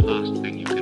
the last thing you can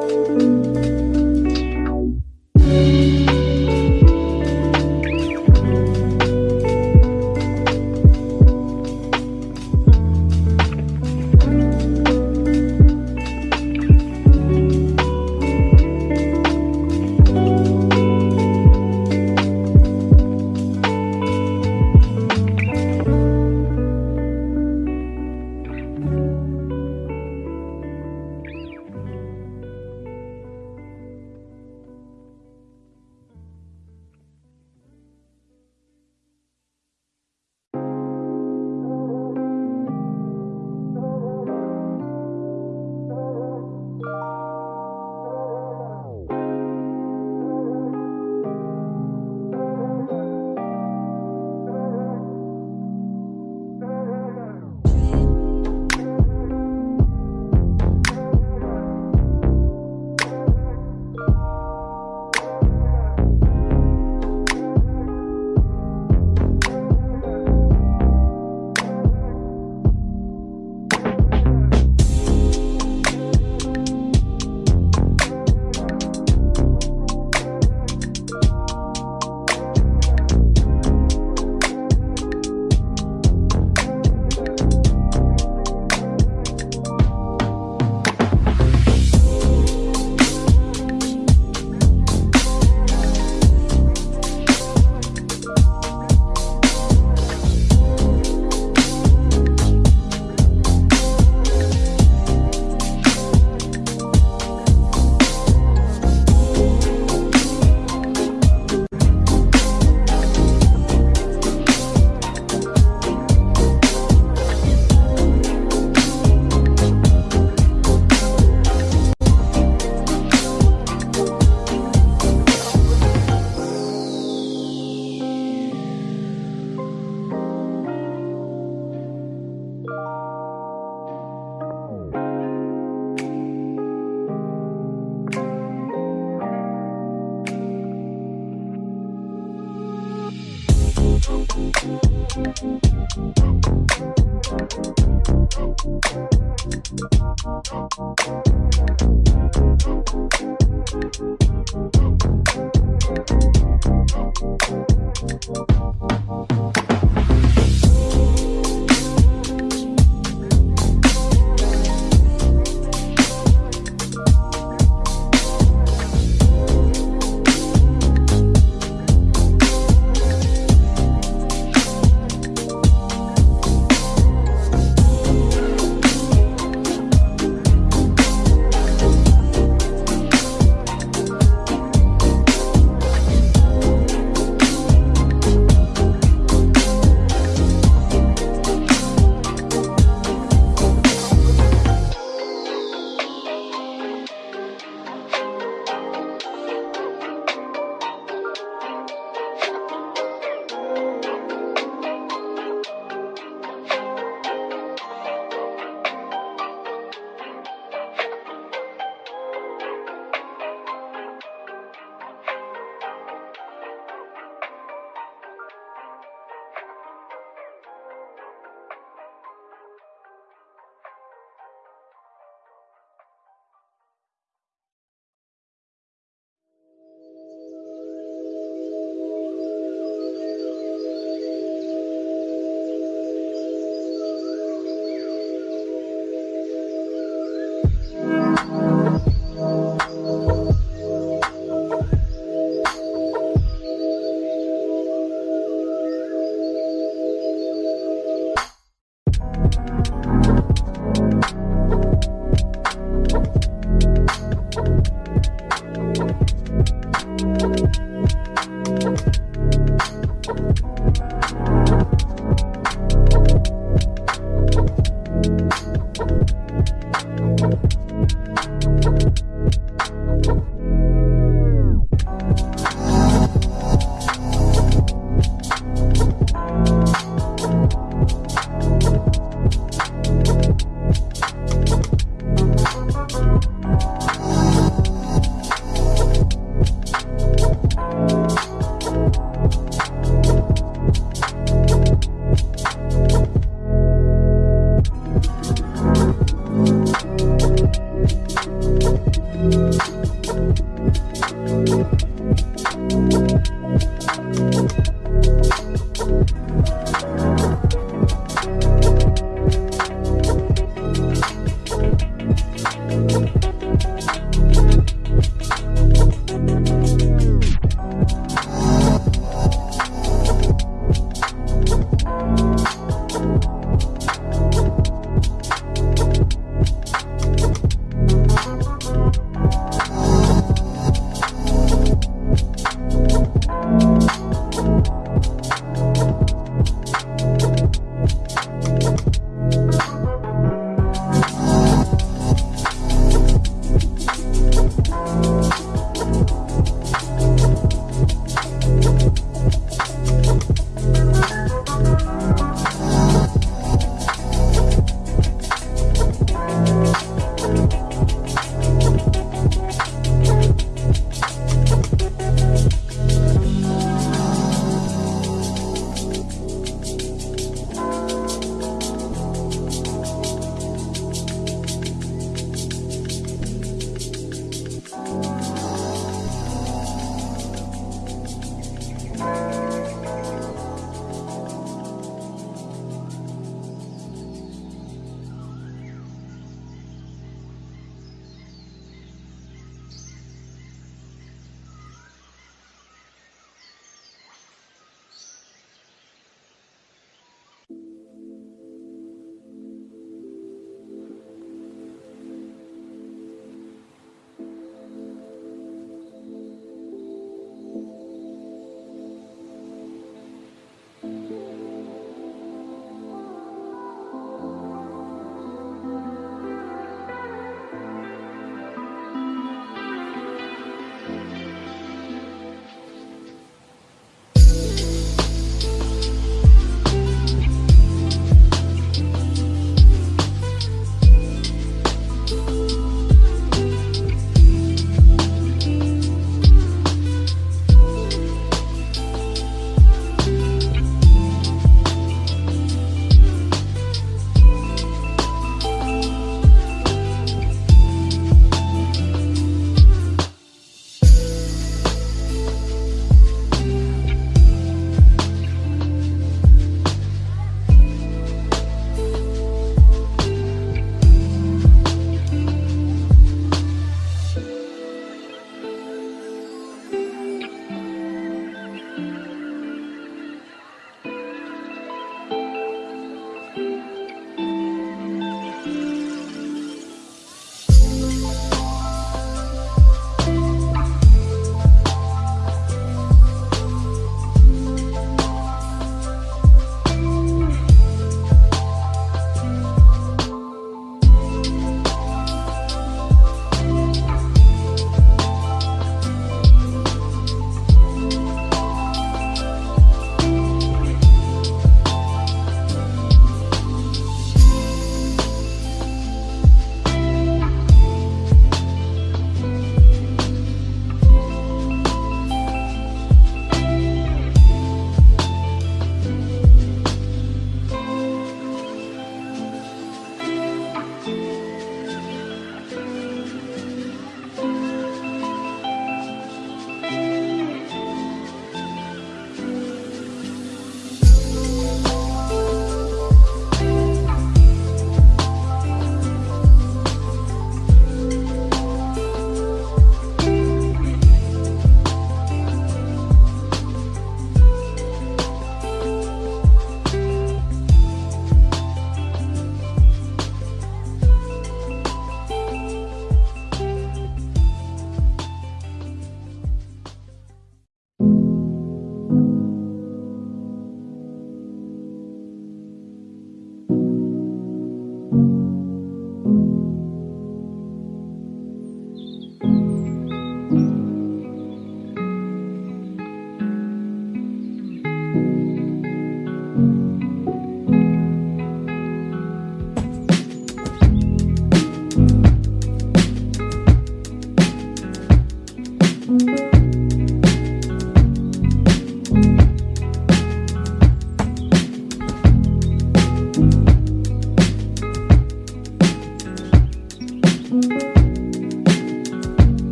Bye.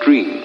dream.